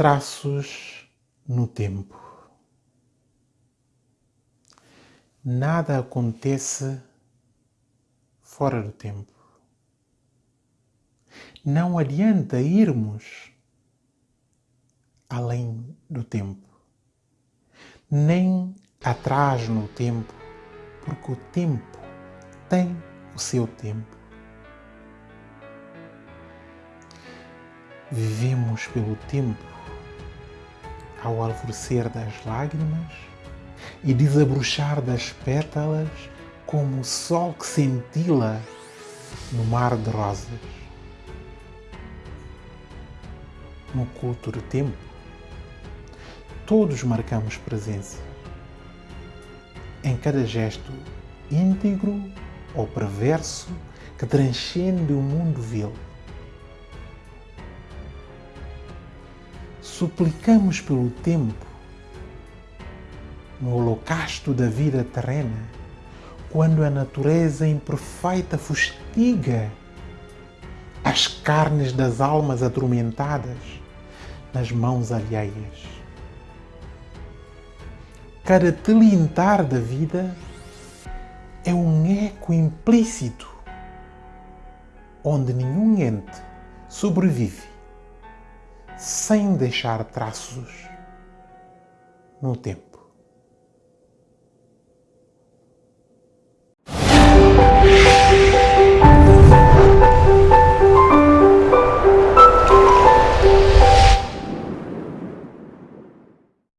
Traços no tempo. Nada acontece fora do tempo. Não adianta irmos além do tempo, nem atrás no tempo, porque o tempo tem o seu tempo. Vivemos pelo tempo ao alvorecer das lágrimas e desabrochar das pétalas como o sol que cintila no mar de rosas. No culto do tempo, todos marcamos presença. Em cada gesto íntegro ou perverso que transcende o mundo vil. Suplicamos pelo tempo no holocausto da vida terrena, quando a natureza imperfeita fustiga as carnes das almas atormentadas nas mãos alheias. Cada tilintar da vida é um eco implícito onde nenhum ente sobrevive sem deixar traços no tempo.